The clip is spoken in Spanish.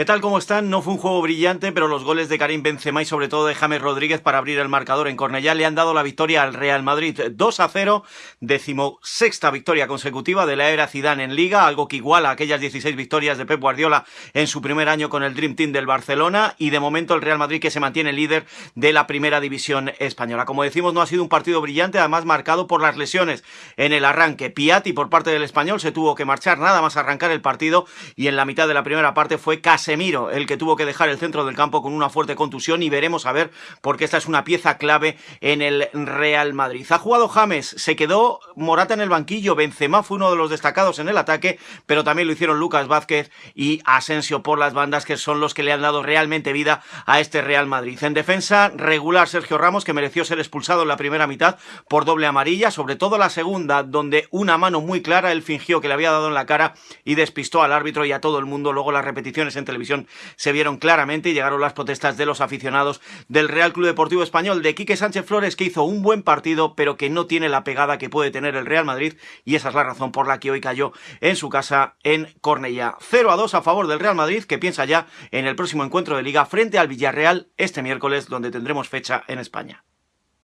¿Qué tal? ¿Cómo están? No fue un juego brillante, pero los goles de Karim Benzema y sobre todo de James Rodríguez para abrir el marcador en Cornellá le han dado la victoria al Real Madrid 2 a 0, decimosexta victoria consecutiva de la era Zidane en Liga, algo que iguala a aquellas 16 victorias de Pep Guardiola en su primer año con el Dream Team del Barcelona y de momento el Real Madrid que se mantiene líder de la primera división española. Como decimos, no ha sido un partido brillante, además marcado por las lesiones en el arranque. Piatti por parte del español se tuvo que marchar nada más arrancar el partido y en la mitad de la primera parte fue casi Casemiro, el que tuvo que dejar el centro del campo con una fuerte contusión y veremos a ver porque esta es una pieza clave en el Real Madrid. Ha jugado James, se quedó Morata en el banquillo, Benzema fue uno de los destacados en el ataque, pero también lo hicieron Lucas Vázquez y Asensio por las bandas que son los que le han dado realmente vida a este Real Madrid. En defensa regular Sergio Ramos que mereció ser expulsado en la primera mitad por doble amarilla, sobre todo la segunda donde una mano muy clara él fingió que le había dado en la cara y despistó al árbitro y a todo el mundo, luego las repeticiones entre televisión se vieron claramente y llegaron las protestas de los aficionados del Real Club Deportivo Español, de Quique Sánchez Flores, que hizo un buen partido, pero que no tiene la pegada que puede tener el Real Madrid, y esa es la razón por la que hoy cayó en su casa en Cornellá. 0 a 2 a favor del Real Madrid, que piensa ya en el próximo encuentro de Liga frente al Villarreal este miércoles, donde tendremos fecha en España.